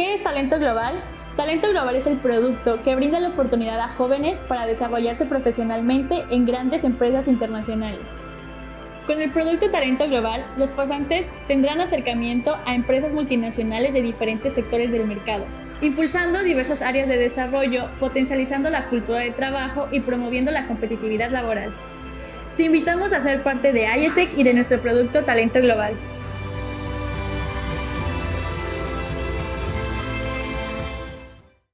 ¿Qué es Talento Global? Talento Global es el producto que brinda la oportunidad a jóvenes para desarrollarse profesionalmente en grandes empresas internacionales. Con el producto Talento Global, los pasantes tendrán acercamiento a empresas multinacionales de diferentes sectores del mercado, impulsando diversas áreas de desarrollo, potencializando la cultura de trabajo y promoviendo la competitividad laboral. Te invitamos a ser parte de IESEC y de nuestro producto Talento Global.